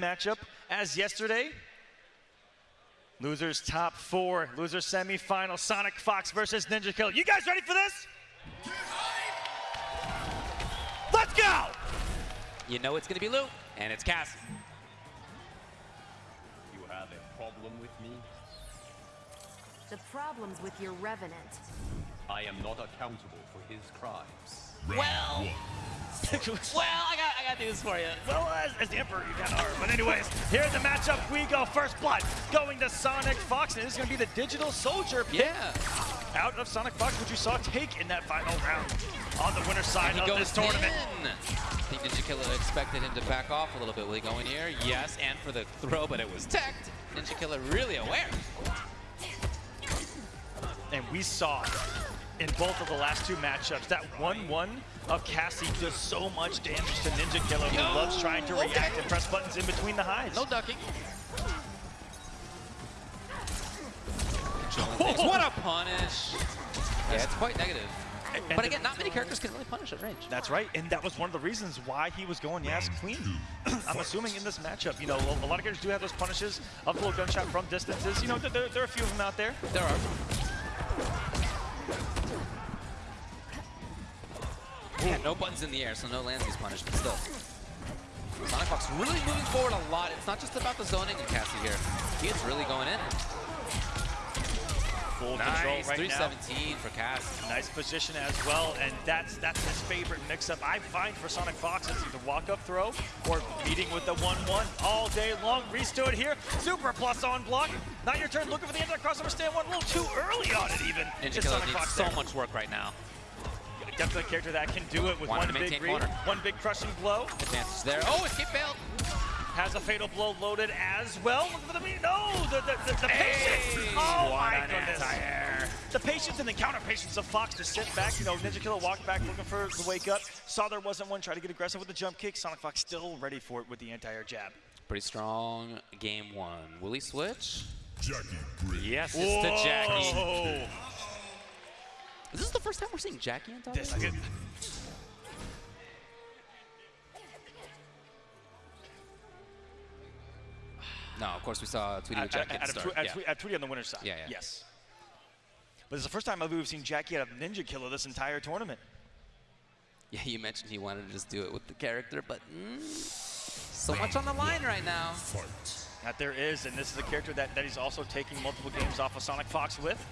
matchup as yesterday. Losers top four, loser semifinal, Sonic Fox versus Ninja Kill. You guys ready for this? Let's go! You know it's gonna be Liu, and it's Cass. You have a problem with me? The problem's with your Revenant. I am not accountable for his crimes. Well, well, I got, I got to do this for you. Well, as, as the Emperor, you kind of are. But anyways, here here's the matchup. We go first blood, going to Sonic Fox, and this is going to be the Digital Soldier pick Yeah. out of Sonic Fox, which you saw take in that final round on the winner's side of this tournament. in. I think Ninja Killer expected him to back off a little bit. Will he go in here? Yes, and for the throw, but it was teched. Ninja Killer really aware. And we saw in both of the last two matchups that 1-1 of Cassie does so much damage to Ninja Killer, who Yo, loves trying to react okay. and press buttons in between the highs. No ducking. what a punish. Yeah, it's quite negative. And But again, not many characters can really punish at range. That's right, and that was one of the reasons why he was going Yas Queen. I'm assuming in this matchup, you know, a lot of characters do have those punishes of the little gunshot from distances. You know, there, there are a few of them out there. There are. Yeah, no buttons in the air, so no Lanzy's punished, but still. Sonic Fox really moving forward a lot. It's not just about the zoning in Cassie here. He is really going in. Full Nice, control right now. 317 for Cassie. Nice position as well, and that's that's his favorite mix-up. I find for Sonic Fox is either walk-up throw or beating with the 1-1 all day long. Reese to it here, super plus on block. Not your turn, looking for the anti-crossover stand one, a little too early on it even. Ninja Killer Sonic needs Fox so there. much work right now. Definitely a character that can do it with Wanted one big maintain read, corner. one big crushing blow. Advantage there. Oh, escape failed. Has a fatal blow loaded as well. Look for the no, the the, the, the patience. Oh my goodness. anti-air. The patience and the counter patience of Fox to sit back. You know, Ninja Killer walked back looking for the wake up. Saw there wasn't one. Tried to get aggressive with the jump kick. Sonic Fox still ready for it with the anti-air jab. Pretty strong game one. Will he switch? Jacqui Briggs. Yes, it's to Jacqui. Whoa. Is this the first time we're seeing Jacqui on top? This, I get, No, of course we saw Tweety with Jacqui at, at at, the a start. tw- at, yeah. tw- at Tweety on the winner's side. Yeah, yeah. Yes. But it's the first time I've we've seen Jacqui out of Ninja Killer this entire tournament. Yeah, you mentioned he wanted to just do it with the character, but mm, so much on the line right now. That there is, and this is a character that, that he's also taking multiple games off of Sonic Fox with.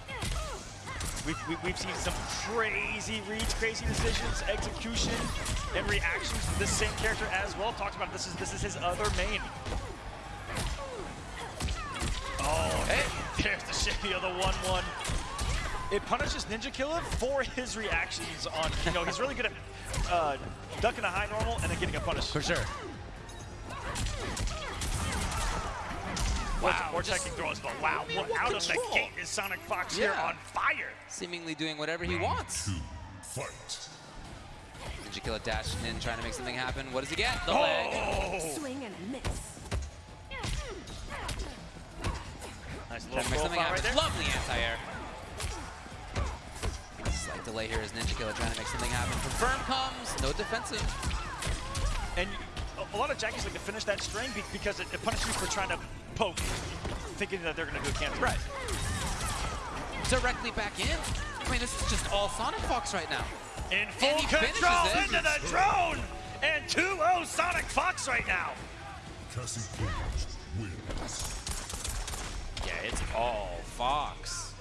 We've, we, we've seen some crazy reads, crazy decisions, execution, and reactions to this same character as well. Talked about this is this is his other main. Oh, hey, there's the shimmy of the 1-1. It punishes Ninja Killer for his reactions on, you know, he's really good at uh, ducking a high normal and then getting a punish. For sure. Wow, or just- checking throws, but wow, what, what out of the gate is Sonic Fox here on fire. Seemingly doing whatever he wants. Two. Fight. Ninja Killer dashing in, trying to make something happen. What does he get? The leg. Oh, Swing and a miss. nice Trying little to make something happen. right there. Lovely anti-air. Slight delay here as Ninja Killer trying to make something happen. Confirm comes, no defensive. And a, a lot of Jacquis like to finish that string be- because it, it punishes you for trying to poke, thinking that they're going to do a cancel. Right. Directly back in. I mean, this is just all Sonic Fox right now. In full And he finishes control it. into the drone. And 2-0 Sonic Fox right now. Cassie Cage wins. Yeah, it's all Fox.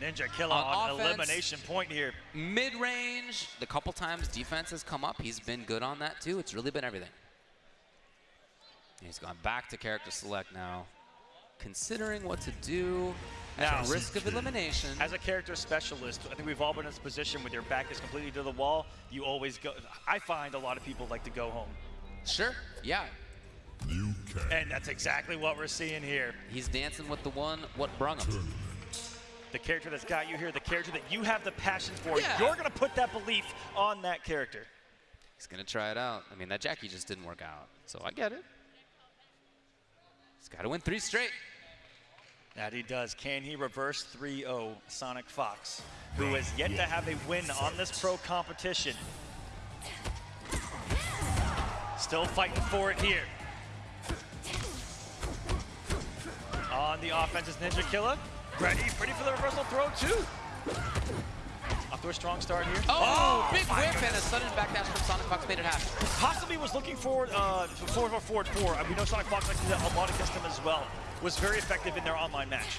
Ninja Killer On on, offense. elimination point here. Mid-range, the couple times defense has come up, he's been good on that too. It's really been everything. He's gone back to character select now. Considering what to do Now- at risk of elimination. As a character specialist, I think we've all been in this position with your back is completely to the wall. You always go. I find a lot of people like to go home. Sure, yeah. Liu Kang. And that's exactly what we're seeing here. He's dancing with the one, what brung him. Tournament. The character that's got you here, the character that you have the passion for, Yeah. you're going to put that belief on that character. He's gonna try it out. I mean, that Jacqui just didn't work out, so I get it. He's got to win three straight. That he does. Can he reverse 3-0 Sonic Fox, who has yet to have a win on this pro competition? Still fighting for it here. On the offense is Ninja Killer. Ready, ready for the reversal throw too. Off to a strong start here. Oh, big my whip and a sudden backdash from Sonic Fox made it happen. Possibly was looking for uh, forward or forward four. We know Sonic Fox likes to do that a lot against him as well. Was very effective in their online match.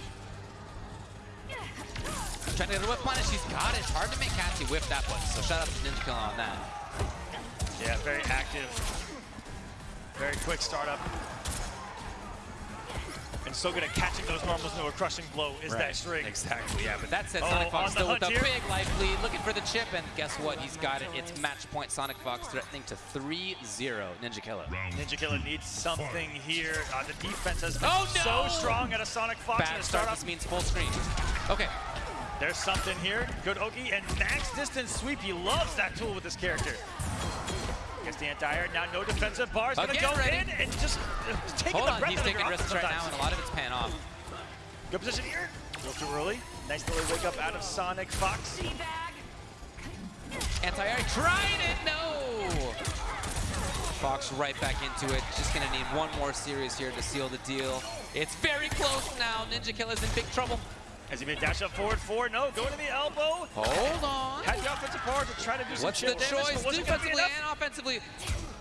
Trying to get a whip punish, he's got it. It's hard to make Cassie whip that one, so shout out to Ninja Killer on that. Yeah, very active. Very quick startup. And so good at catching those normals into a crushing blow is that string. Exactly, yeah. But that said, Oh, Sonic Fox the still with a hunt here. big life lead, looking for the chip, and guess what? He's got it. It's match point Sonic Fox threatening to 3-0 Ninja Killer. Ninja Killer needs something here. Uh, the defense has been Oh, so strong at a Sonic Fox. Bad start, startup. this means full screen. Okay, There's something here. Good Oki and max distance sweep. He loves that tool with this character. Gets the anti-air. Now no defensive bars. Gonna Again go ready. in and just uh, taking hold the on. breath He's taking risks right now, and a lot of it's pan off. Good position here. A little too early. Nice little wake up out of Sonic Fox. Anti-air tried it, no! Fox right back into it. Just gonna need one more series here to seal the deal. It's very close now. Ninja Killer's in big trouble. As he made dash up forward four. No, going to the elbow. Hold on. Had the offensive power to try to do some What's the damage, choice wasn't gonna be defensively and offensively?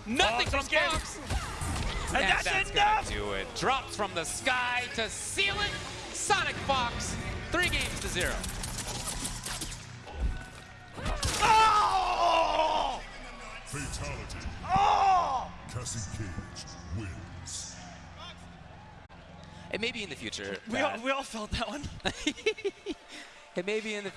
Nothing Fox from again. Fox. And And that's, that's enough. gonna do it. Drops from the sky to seal it. Sonic Fox, three games to zero. Oh! fatality. Oh! Cassie Cage wins. It may be in the future. We all, we all felt that one. it may be in the future.